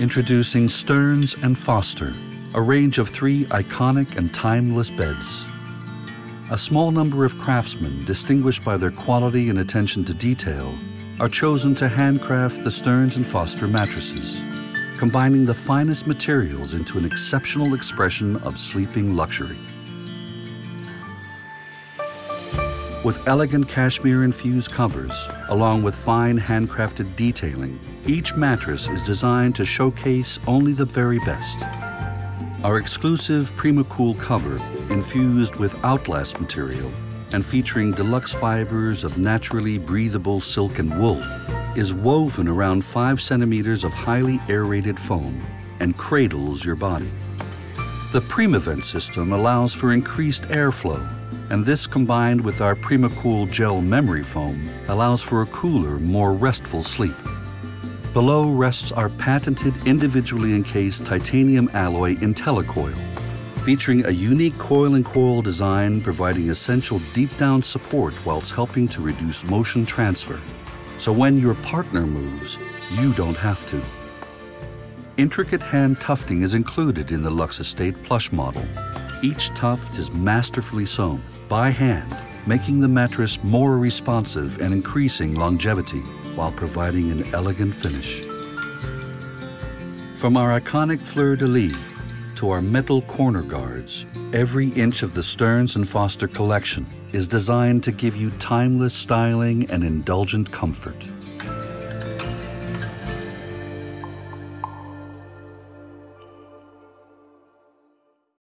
Introducing Stearns and Foster, a range of three iconic and timeless beds. A small number of craftsmen, distinguished by their quality and attention to detail, are chosen to handcraft the Stearns and Foster mattresses, combining the finest materials into an exceptional expression of sleeping luxury. With elegant cashmere-infused covers, along with fine handcrafted detailing, each mattress is designed to showcase only the very best. Our exclusive PrimaCool cover, infused with Outlast material and featuring deluxe fibers of naturally breathable silk and wool, is woven around 5 centimeters of highly aerated foam and cradles your body. The PrimaVent system allows for increased airflow and this combined with our PrimaCool gel memory foam allows for a cooler, more restful sleep. Below rests our patented individually encased titanium alloy IntelliCoil, featuring a unique coil and coil design providing essential deep down support whilst helping to reduce motion transfer. So when your partner moves, you don't have to. Intricate hand tufting is included in the Lux Estate Plush model. Each tuft is masterfully sewn by hand, making the mattress more responsive and increasing longevity while providing an elegant finish. From our iconic fleur-de-lis to our metal corner guards, every inch of the Stearns & Foster collection is designed to give you timeless styling and indulgent comfort.